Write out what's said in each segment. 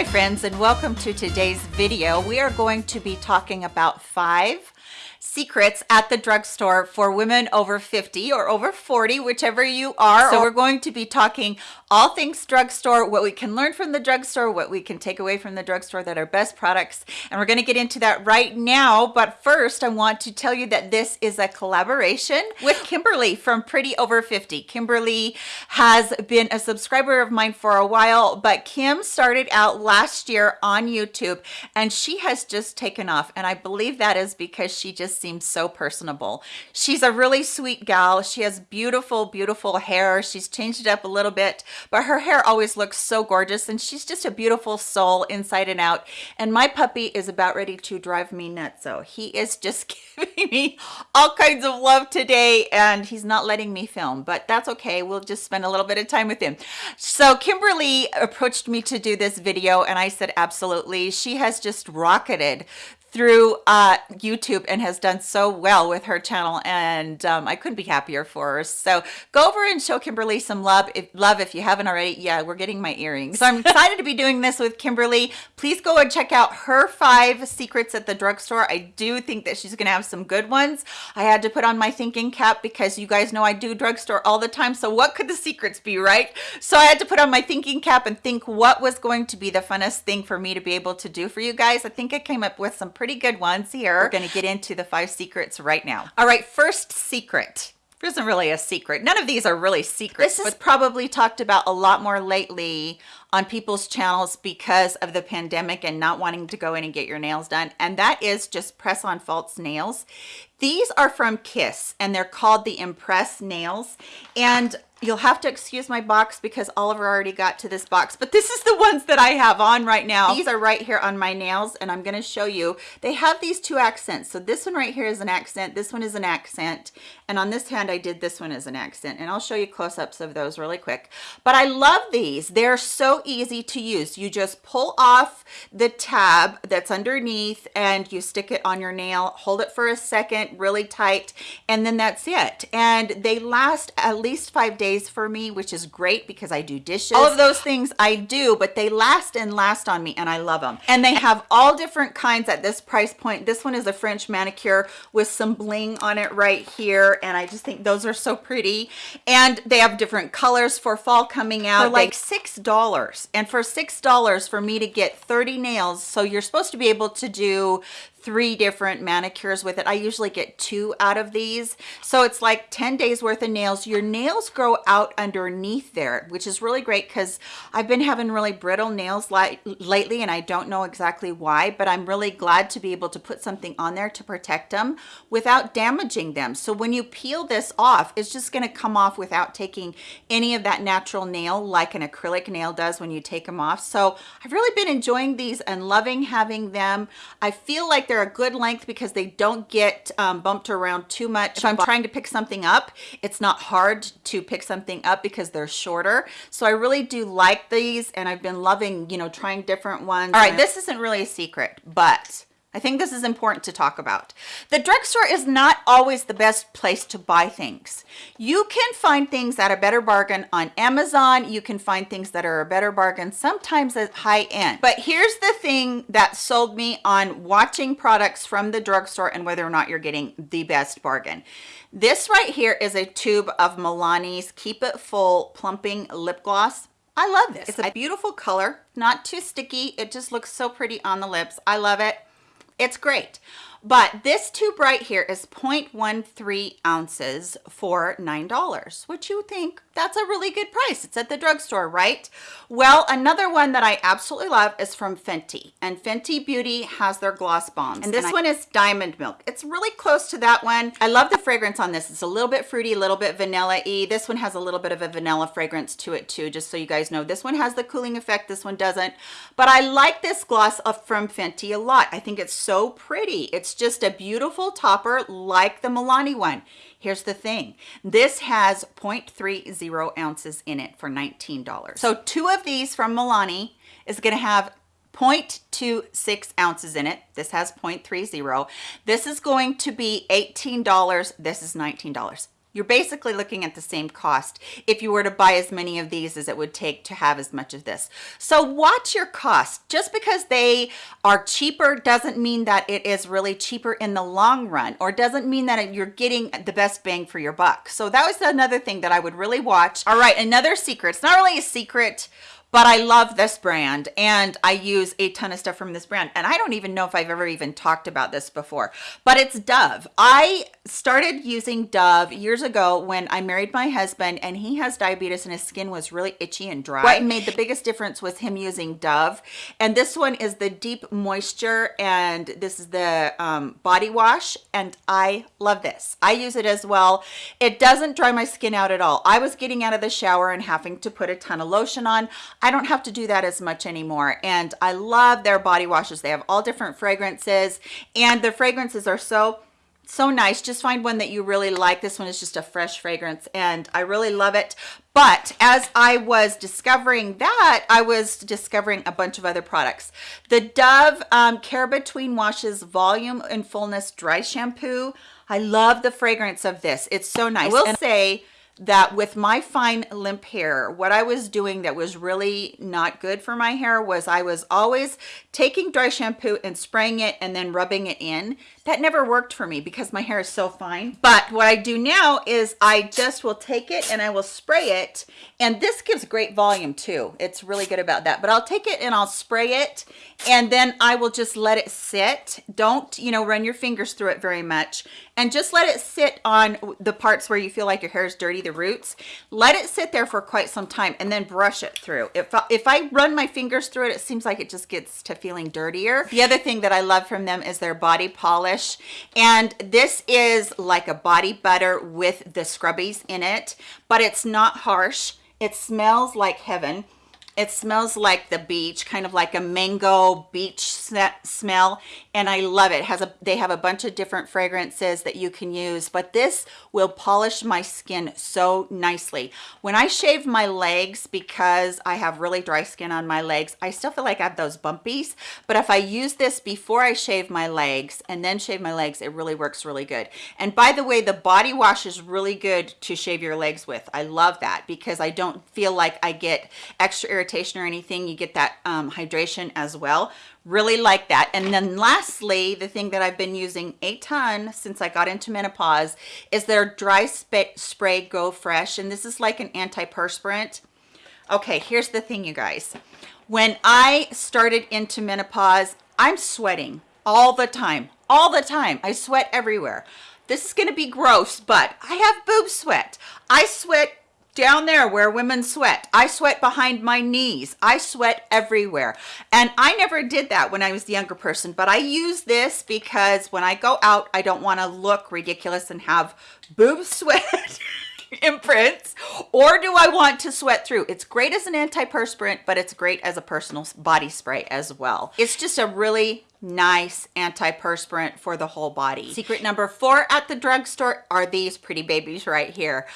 Hi friends and welcome to today's video. We are going to be talking about five secrets at the drugstore for women over 50 or over 40, whichever you are. So we're going to be talking all things drugstore, what we can learn from the drugstore, what we can take away from the drugstore that are best products. And we're gonna get into that right now. But first, I want to tell you that this is a collaboration with Kimberly from Pretty Over 50. Kimberly has been a subscriber of mine for a while, but Kim started out last year on YouTube and she has just taken off. And I believe that is because she just seems so personable. She's a really sweet gal. She has beautiful, beautiful hair. She's changed it up a little bit, but her hair always looks so gorgeous and she's just a beautiful soul inside and out. And my puppy is about ready to drive me nuts. So he is just giving me all kinds of love today and he's not letting me film, but that's okay. We'll just spend a little bit of time with him. So Kimberly approached me to do this video and I said, absolutely. She has just rocketed through uh, YouTube and has done so well with her channel and um, I couldn't be happier for her. So go over and show Kimberly some love if, love if you haven't already. Yeah, we're getting my earrings. So I'm excited to be doing this with Kimberly. Please go and check out her five secrets at the drugstore. I do think that she's gonna have some good ones. I had to put on my thinking cap because you guys know I do drugstore all the time. So what could the secrets be, right? So I had to put on my thinking cap and think what was going to be the funnest thing for me to be able to do for you guys. I think I came up with some pretty good ones here. We're going to get into the five secrets right now. All right, first secret there isn't really a secret. None of these are really secrets. This is probably talked about a lot more lately on people's channels because of the pandemic and not wanting to go in and get your nails done. And that is just press on false nails. These are from Kiss and they're called the Impress nails. And you'll have to excuse my box because Oliver already got to this box, but this is the ones that I have on right now. These are right here on my nails and I'm gonna show you. They have these two accents. So this one right here is an accent, this one is an accent, and on this hand I did this one as an accent, and I'll show you close-ups of those really quick. But I love these. They're so easy to use. You just pull off the tab that's underneath and you stick it on your nail, hold it for a second really tight, and then that's it. And they last at least five days days for me, which is great because I do dishes. All of those things I do, but they last and last on me and I love them. And they have all different kinds at this price point. This one is a French manicure with some bling on it right here. And I just think those are so pretty. And they have different colors for fall coming out. For like $6. And for $6 for me to get 30 nails, so you're supposed to be able to do three different manicures with it. I usually get two out of these. So it's like 10 days worth of nails. Your nails grow out underneath there, which is really great because I've been having really brittle nails lately and I don't know exactly why, but I'm really glad to be able to put something on there to protect them without damaging them. So when you peel this off, it's just gonna come off without taking any of that natural nail like an acrylic nail does when you take them off. So I've really been enjoying these and loving having them. I feel like they're a good length because they don't get um, bumped around too much. If I'm trying to pick something up, it's not hard to pick something up because they're shorter. So I really do like these and I've been loving, you know, trying different ones. All right, this isn't really a secret, but I think this is important to talk about. The drugstore is not always the best place to buy things. You can find things at a better bargain on Amazon. You can find things that are a better bargain, sometimes at high end. But here's the thing that sold me on watching products from the drugstore and whether or not you're getting the best bargain. This right here is a tube of Milani's Keep It Full Plumping Lip Gloss. I love this. It's a beautiful color, not too sticky. It just looks so pretty on the lips. I love it. It's great. But this tube right here is 0.13 ounces for $9, which you think that's a really good price. It's at the drugstore, right? Well, another one that I absolutely love is from Fenty. And Fenty Beauty has their gloss bombs. And this and one is Diamond Milk. It's really close to that one. I love the fragrance on this. It's a little bit fruity, a little bit vanilla-y. This one has a little bit of a vanilla fragrance to it too, just so you guys know. This one has the cooling effect. This one doesn't. But I like this gloss from Fenty a lot. I think it's so pretty. It's it's just a beautiful topper like the Milani one. Here's the thing. This has 0.30 ounces in it for $19. So two of these from Milani is going to have 0.26 ounces in it. This has 0.30. This is going to be $18. This is $19. You're basically looking at the same cost if you were to buy as many of these as it would take to have as much of this. So watch your cost. Just because they are cheaper doesn't mean that it is really cheaper in the long run or doesn't mean that you're getting the best bang for your buck. So that was another thing that I would really watch. All right, another secret. It's not really a secret but I love this brand and I use a ton of stuff from this brand. And I don't even know if I've ever even talked about this before, but it's Dove. I started using Dove years ago when I married my husband and he has diabetes and his skin was really itchy and dry. What made the biggest difference was him using Dove. And this one is the Deep Moisture and this is the um, body wash. And I love this. I use it as well. It doesn't dry my skin out at all. I was getting out of the shower and having to put a ton of lotion on. I don't have to do that as much anymore. And I love their body washes. They have all different fragrances. And the fragrances are so so nice. Just find one that you really like. This one is just a fresh fragrance and i really love it. But as i was discovering that i was discovering a bunch of other products. The dove um, care between washes volume and fullness dry shampoo. I love the fragrance of this. It's so nice. I will and say that with my fine limp hair, what I was doing that was really not good for my hair was I was always taking dry shampoo and spraying it and then rubbing it in. That never worked for me because my hair is so fine. But what I do now is I just will take it and I will spray it. And this gives great volume too. It's really good about that. But I'll take it and I'll spray it and then I will just let it sit. Don't, you know, run your fingers through it very much and just let it sit on the parts where you feel like your hair is dirty, the roots. Let it sit there for quite some time and then brush it through. If, if I run my fingers through it, it seems like it just gets to feeling dirtier. The other thing that I love from them is their body polish. And this is like a body butter with the scrubbies in it, but it's not harsh. It smells like heaven it smells like the beach kind of like a mango beach smell and i love it. it has a they have a bunch of different fragrances that you can use but this will polish my skin so nicely. When i shave my legs because i have really dry skin on my legs i still feel like i have those bumpies but if i use this before i shave my legs and then shave my legs it really works really good. And by the way the body wash is really good to shave your legs with. I love that because i don't feel like i get extra irritation or anything you get that um, hydration as well. Really like that. And then lastly the thing that i've been using a ton since i got into menopause is their dry spray go fresh and this is like an antiperspirant. Okay here's the thing you guys. When i started into menopause i'm sweating all the time all the time. I sweat everywhere. This is going to be gross but i have boob sweat. I sweat down there where women sweat. I sweat behind my knees. I sweat everywhere. And i never did that when i was the younger person but i use this because when i go out i don't want to look ridiculous and have boob sweat imprints or do i want to sweat through. It's great as an antiperspirant but it's great as a personal body spray as well. It's just a really nice antiperspirant for the whole body. Secret number four at the drugstore are these pretty babies right here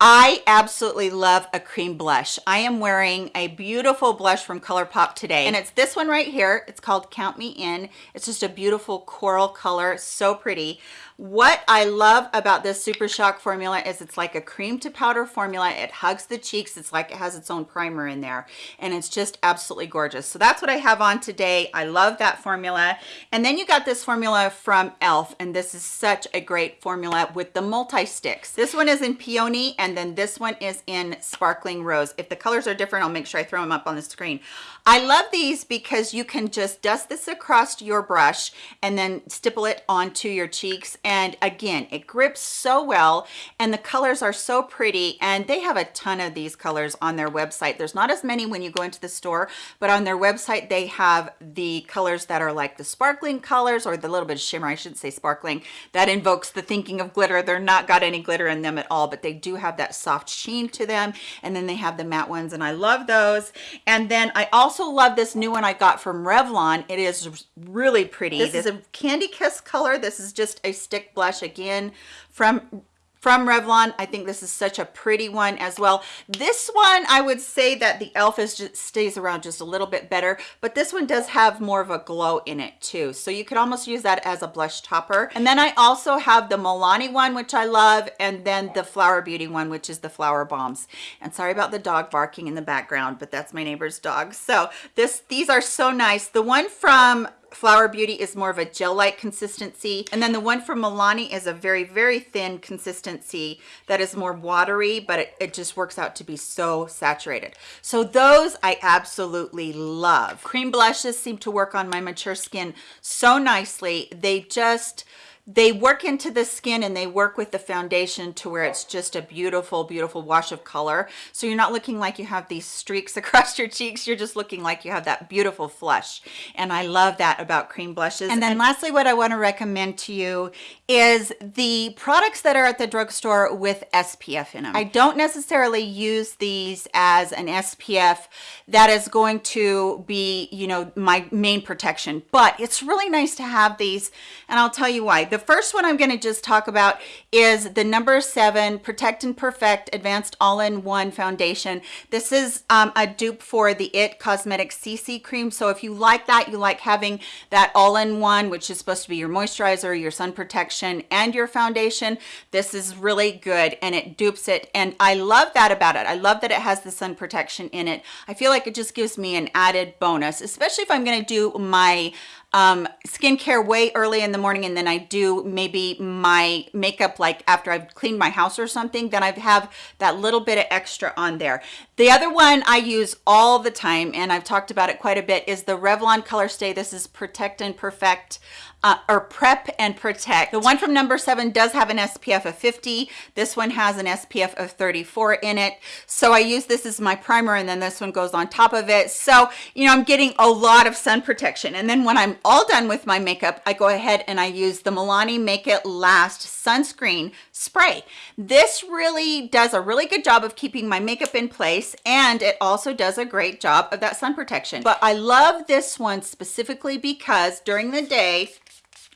I absolutely love a cream blush. I am wearing a beautiful blush from ColourPop today, and it's this one right here. It's called Count Me In. It's just a beautiful coral color, so pretty. What I love about this Super Shock formula is it's like a cream to powder formula. It hugs the cheeks. It's like it has its own primer in there and it's just absolutely gorgeous. So that's what I have on today. I love that formula. And then you got this formula from e.l.f. and this is such a great formula with the multi-sticks. This one is in Peony and then this one is in Sparkling Rose. If the colors are different, I'll make sure I throw them up on the screen. I love these because you can just dust this across your brush and then stipple it onto your cheeks. And again, it grips so well and the colors are so pretty and they have a ton of these colors on their website. There's not as many when you go into the store, but on their website, they have the colors that are like the sparkling colors or the little bit of shimmer, I shouldn't say sparkling, that invokes the thinking of glitter. They're not got any glitter in them at all, but they do have that soft sheen to them. And then they have the matte ones and I love those. And then I also love this new one I got from Revlon. It is really pretty. This, this is a Candy Kiss color. This is just a stick blush again from from Revlon. I think this is such a pretty one as well. This one, I would say that the e.l.f. is just stays around just a little bit better, but this one does have more of a glow in it too. So you could almost use that as a blush topper. And then I also have the Milani one, which I love, and then the Flower Beauty one, which is the Flower Bombs. And sorry about the dog barking in the background, but that's my neighbor's dog. So this these are so nice. The one from Flower Beauty is more of a gel-like consistency. And then the one from Milani is a very, very thin consistency that is more watery, but it, it just works out to be so saturated. So those I absolutely love. Cream blushes seem to work on my mature skin so nicely. They just, they work into the skin and they work with the foundation to where it's just a beautiful beautiful wash of color. So you're not looking like you have these streaks across your cheeks. You're just looking like you have that beautiful flush. And i love that about cream blushes. And then lastly what i want to recommend to you is the products that are at the drugstore with spf in them i don't necessarily use these as an spf that is going to be you know my main protection but it's really nice to have these and i'll tell you why the first one I'm going to just talk about is the number seven Protect and Perfect Advanced All-in-One Foundation. This is um, a dupe for the IT Cosmetics CC Cream. So if you like that, you like having that all-in-one, which is supposed to be your moisturizer, your sun protection, and your foundation, this is really good and it dupes it. And I love that about it. I love that it has the sun protection in it. I feel like it just gives me an added bonus, especially if I'm going to do my um, skincare way early in the morning and then I do maybe my makeup like after I've cleaned my house or something, then I have that little bit of extra on there. The other one I use all the time, and I've talked about it quite a bit, is the Revlon Color Stay. This is Protect and Perfect uh, or prep and protect. The one from number seven does have an SPF of 50. This one has an SPF of 34 in it. So I use this as my primer and then this one goes on top of it. So, you know, I'm getting a lot of sun protection. And then when I'm all done with my makeup, I go ahead and I use the Milani Make It Last Sunscreen Spray. This really does a really good job of keeping my makeup in place and it also does a great job of that sun protection. But I love this one specifically because during the day,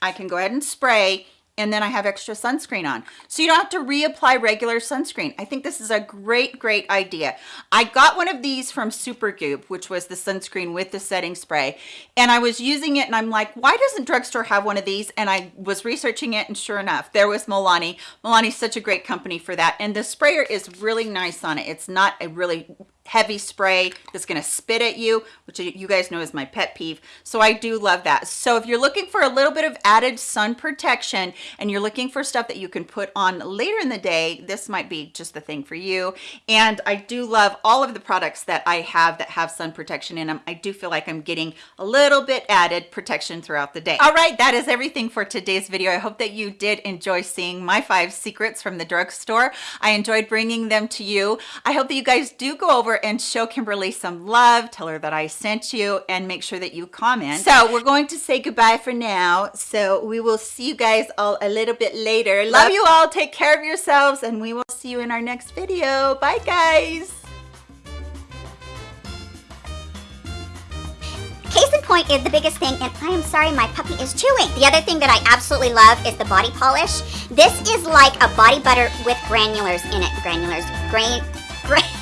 I can go ahead and spray and then I have extra sunscreen on. So you don't have to reapply regular sunscreen. I think this is a great, great idea. I got one of these from Supergoop, which was the sunscreen with the setting spray. And I was using it and I'm like, why doesn't drugstore have one of these? And I was researching it and sure enough, there was Milani. Milani's such a great company for that. And the sprayer is really nice on it. It's not a really heavy spray that's going to spit at you, which you guys know is my pet peeve. So I do love that. So if you're looking for a little bit of added sun protection and you're looking for stuff that you can put on later in the day, this might be just the thing for you. And I do love all of the products that I have that have sun protection in them. I do feel like I'm getting a little bit added protection throughout the day. All right, that is everything for today's video. I hope that you did enjoy seeing my five secrets from the drugstore. I enjoyed bringing them to you. I hope that you guys do go over and show Kimberly some love. Tell her that I sent you and make sure that you comment. So we're going to say goodbye for now. So we will see you guys all a little bit later. Love you all. Take care of yourselves and we will see you in our next video. Bye guys. Case in point is the biggest thing, and I am sorry my puppy is chewing. The other thing that I absolutely love is the body polish. This is like a body butter with granulars in it. Granulars. Grain. Grain.